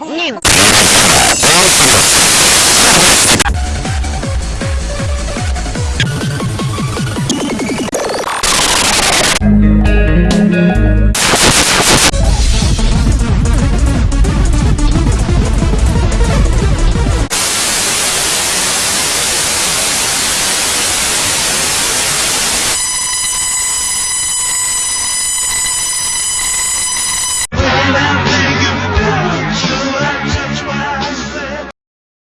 Нин.